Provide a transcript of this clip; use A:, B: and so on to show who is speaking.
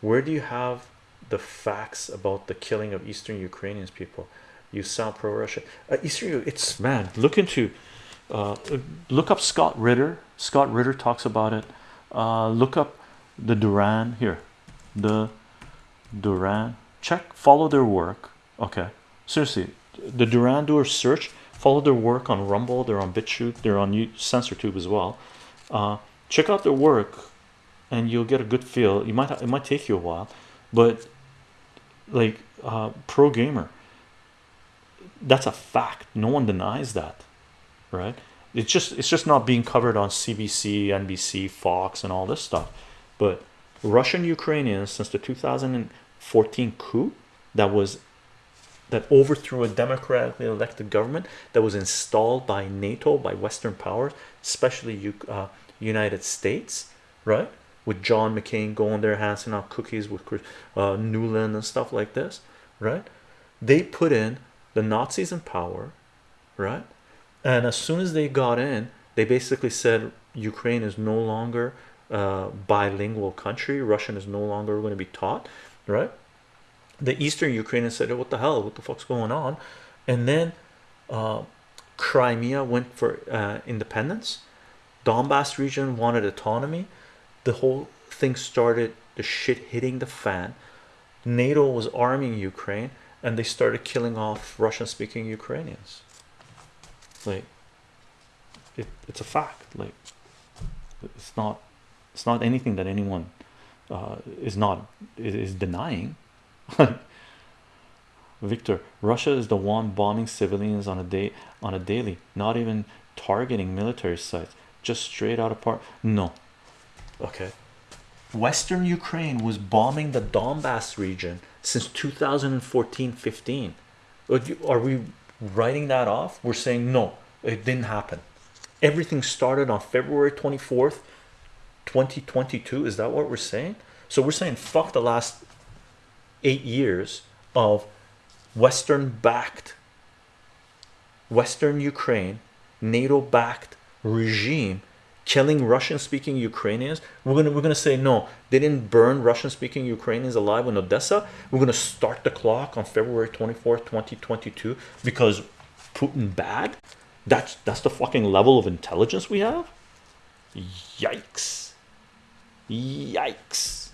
A: where do you have the facts about the killing of Eastern Ukrainians people? You sound pro-Russia. Uh, Eastern, it's man. Look into, uh, look up Scott Ritter. Scott Ritter talks about it. Uh, look up the Duran here, the Duran. Check, follow their work. Okay, seriously, the Duran do a search. Follow their work on Rumble. They're on BitChute. They're on SensorTube as well. Uh, check out their work, and you'll get a good feel. You might it might take you a while, but like uh, pro gamer that's a fact. No one denies that right? It's just it's just not being covered on cbc nbc fox and all this stuff. But russian ukrainians since the 2014 coup that was that overthrew a democratically elected government that was installed by nato by western powers especially uh, united states right with john mccain going there handing out cookies with uh, Nuland and stuff like this right they put in the Nazis in power, right? And as soon as they got in, they basically said Ukraine is no longer a bilingual country, Russian is no longer going to be taught, right? The Eastern Ukrainians said, What the hell? What the fuck's going on? And then uh, Crimea went for uh, independence, Donbass region wanted autonomy, the whole thing started the shit hitting the fan. NATO was arming Ukraine and they started killing off Russian speaking Ukrainians. Like it, it's a fact like it's not it's not anything that anyone uh, is not is denying. Victor Russia is the one bombing civilians on a day on a daily not even targeting military sites just straight out apart no okay. Western Ukraine was bombing the Donbass region since 2014 15 are we writing that off? We're saying no it didn't happen. Everything started on February 24th 2022 is that what we're saying? So we're saying fuck the last eight years of Western backed Western Ukraine NATO backed regime killing Russian speaking Ukrainians we're gonna we're gonna say no they didn't burn Russian speaking Ukrainians alive in Odessa. We're gonna start the clock on February 24th 2022 because Putin bad? That's that's the fucking level of intelligence we have? Yikes. Yikes